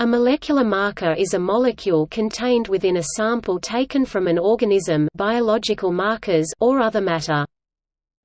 A molecular marker is a molecule contained within a sample taken from an organism biological markers or other matter.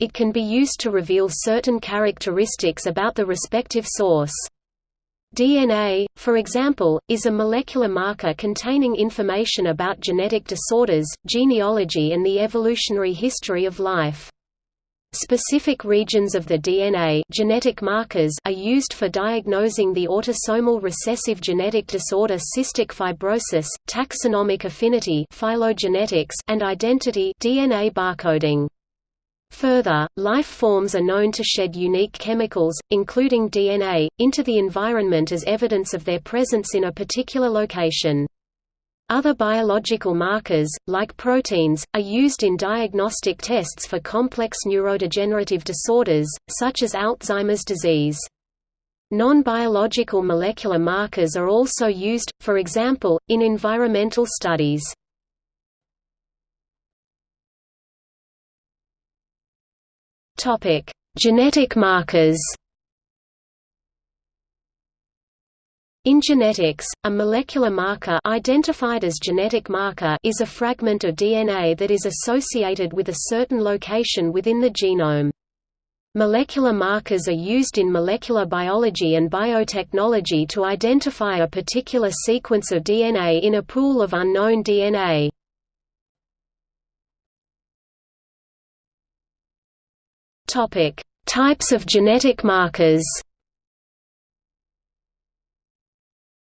It can be used to reveal certain characteristics about the respective source. DNA, for example, is a molecular marker containing information about genetic disorders, genealogy and the evolutionary history of life. Specific regions of the DNA genetic markers are used for diagnosing the autosomal recessive genetic disorder cystic fibrosis, taxonomic affinity phylogenetics, and identity DNA barcoding. Further, life forms are known to shed unique chemicals, including DNA, into the environment as evidence of their presence in a particular location. Other biological markers, like proteins, are used in diagnostic tests for complex neurodegenerative disorders, such as Alzheimer's disease. Non-biological molecular markers are also used, for example, in environmental studies. Genetic markers In genetics, a molecular marker identified as genetic marker is a fragment of DNA that is associated with a certain location within the genome. Molecular markers are used in molecular biology and biotechnology to identify a particular sequence of DNA in a pool of unknown DNA. Types of genetic markers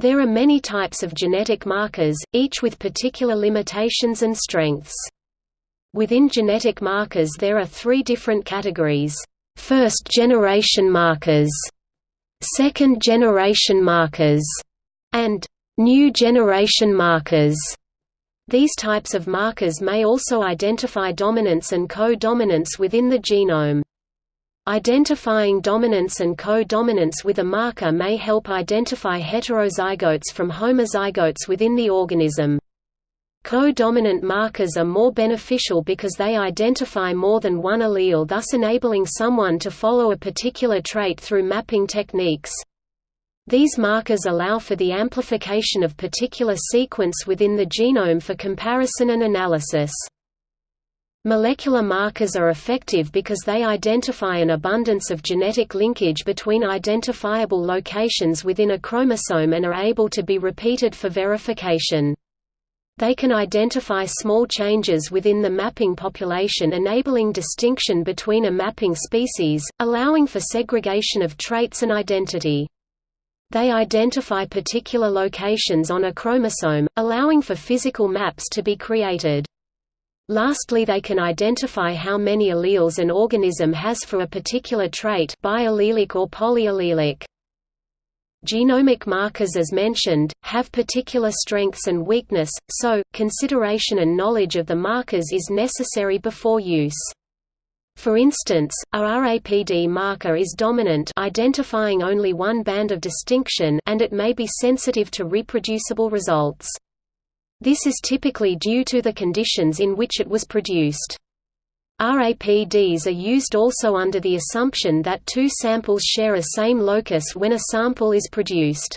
There are many types of genetic markers, each with particular limitations and strengths. Within genetic markers there are three different categories. First-generation markers, second-generation markers, and new-generation markers. These types of markers may also identify dominance and co-dominance within the genome. Identifying dominance and co-dominance with a marker may help identify heterozygotes from homozygotes within the organism. Co-dominant markers are more beneficial because they identify more than one allele thus enabling someone to follow a particular trait through mapping techniques. These markers allow for the amplification of particular sequence within the genome for comparison and analysis. Molecular markers are effective because they identify an abundance of genetic linkage between identifiable locations within a chromosome and are able to be repeated for verification. They can identify small changes within the mapping population enabling distinction between a mapping species, allowing for segregation of traits and identity. They identify particular locations on a chromosome, allowing for physical maps to be created. Lastly they can identify how many alleles an organism has for a particular trait biallelic or polyallelic. Genomic markers as mentioned, have particular strengths and weakness, so, consideration and knowledge of the markers is necessary before use. For instance, a RAPD marker is dominant identifying only one band of distinction and it may be sensitive to reproducible results. This is typically due to the conditions in which it was produced. RAPDs are used also under the assumption that two samples share a same locus when a sample is produced.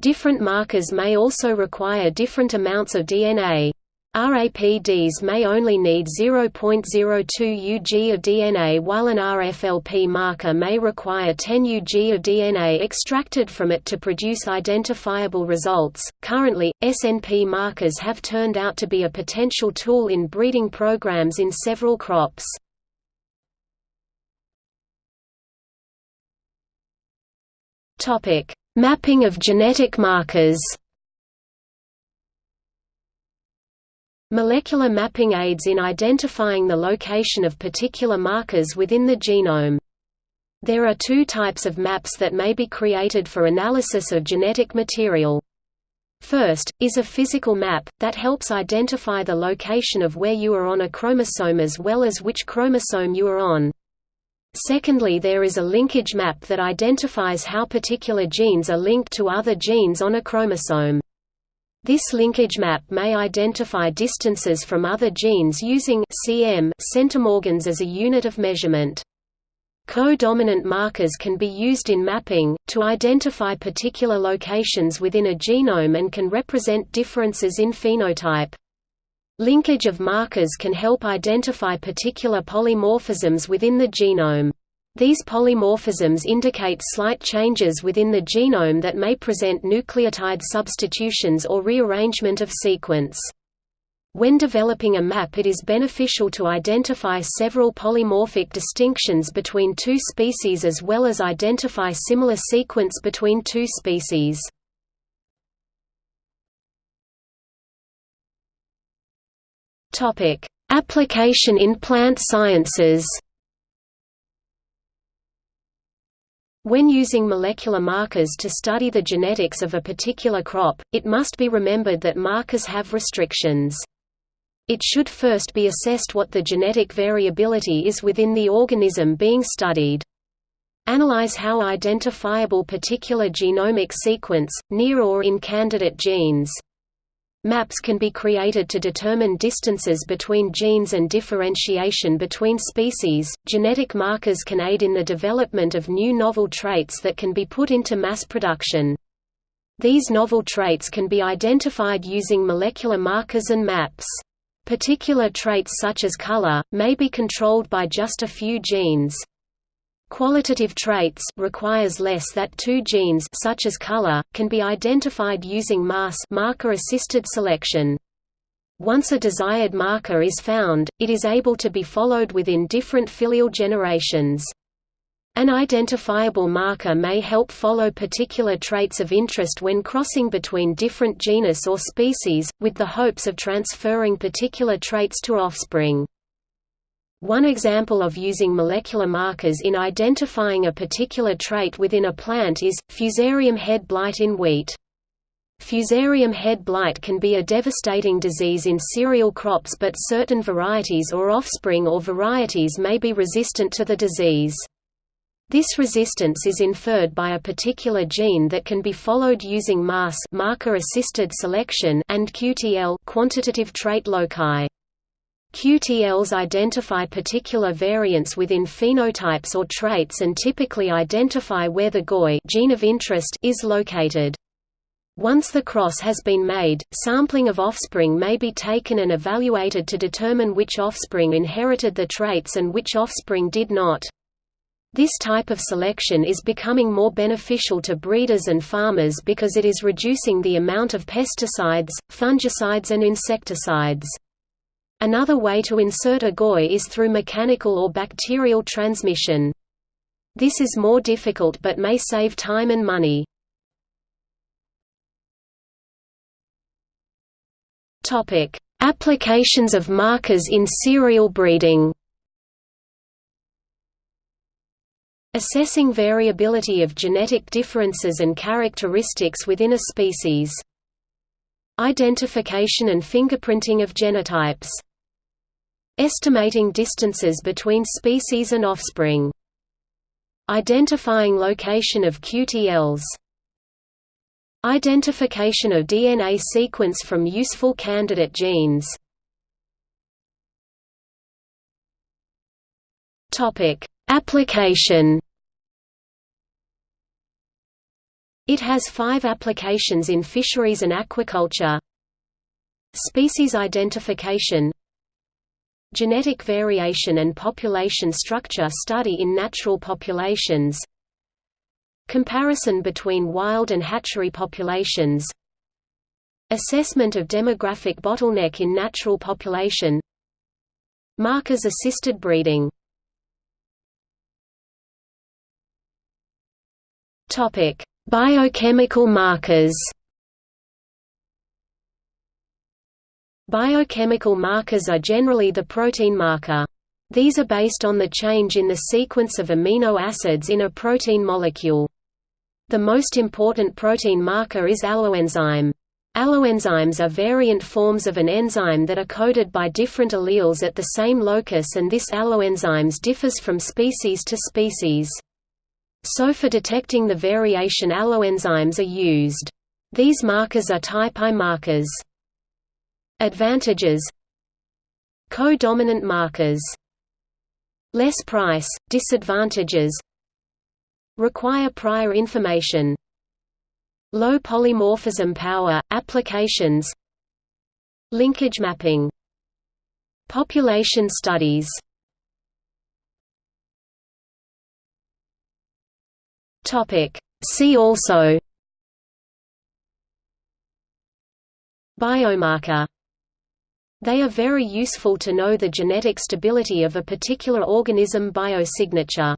Different markers may also require different amounts of DNA. RAPDs may only need 0.02 Ug of DNA while an RFLP marker may require 10 Ug of DNA extracted from it to produce identifiable results. Currently, SNP markers have turned out to be a potential tool in breeding programs in several crops. Topic: Mapping of genetic markers. Molecular mapping aids in identifying the location of particular markers within the genome. There are two types of maps that may be created for analysis of genetic material. First, is a physical map, that helps identify the location of where you are on a chromosome as well as which chromosome you are on. Secondly there is a linkage map that identifies how particular genes are linked to other genes on a chromosome. This linkage map may identify distances from other genes using cm centimorgans as a unit of measurement. Co-dominant markers can be used in mapping, to identify particular locations within a genome and can represent differences in phenotype. Linkage of markers can help identify particular polymorphisms within the genome. These polymorphisms indicate slight changes within the genome that may present nucleotide substitutions or rearrangement of sequence. When developing a map it is beneficial to identify several polymorphic distinctions between two species as well as identify similar sequence between two species. Application in plant sciences When using molecular markers to study the genetics of a particular crop, it must be remembered that markers have restrictions. It should first be assessed what the genetic variability is within the organism being studied. Analyze how identifiable particular genomic sequence, near or in candidate genes. Maps can be created to determine distances between genes and differentiation between species. Genetic markers can aid in the development of new novel traits that can be put into mass production. These novel traits can be identified using molecular markers and maps. Particular traits such as color, may be controlled by just a few genes. Qualitative traits requires less that two genes such as color, can be identified using MAS marker-assisted selection. Once a desired marker is found, it is able to be followed within different filial generations. An identifiable marker may help follow particular traits of interest when crossing between different genus or species, with the hopes of transferring particular traits to offspring. One example of using molecular markers in identifying a particular trait within a plant is, fusarium head blight in wheat. Fusarium head blight can be a devastating disease in cereal crops but certain varieties or offspring or varieties may be resistant to the disease. This resistance is inferred by a particular gene that can be followed using MAS marker-assisted selection and QTL quantitative trait loci. QTLs identify particular variants within phenotypes or traits and typically identify where the GOI gene of interest is located. Once the cross has been made, sampling of offspring may be taken and evaluated to determine which offspring inherited the traits and which offspring did not. This type of selection is becoming more beneficial to breeders and farmers because it is reducing the amount of pesticides, fungicides and insecticides. Another way to insert a GOI is through mechanical or bacterial transmission. This is more difficult but may save time and money. Applications of markers in cereal breeding Assessing variability of genetic differences and characteristics within a species. Identification and fingerprinting of genotypes Estimating distances between species and offspring. Identifying location of QTLs. Identification of DNA sequence from useful candidate genes. Topic: Application. It has five applications in fisheries and aquaculture. Species identification Genetic variation and population structure study in natural populations. Comparison between wild and hatchery populations. Assessment of demographic bottleneck in natural population. Markers-assisted breeding. Biochemical markers Biochemical markers are generally the protein marker. These are based on the change in the sequence of amino acids in a protein molecule. The most important protein marker is alloenzyme. Alloenzymes are variant forms of an enzyme that are coded by different alleles at the same locus and this alloenzymes differs from species to species. So for detecting the variation alloenzymes are used. These markers are type I markers. Advantages Co-dominant markers Less price, disadvantages Require prior information Low polymorphism power, applications Linkage mapping Population studies. See also. Biomarker They are very useful to know the genetic stability of a particular organism biosignature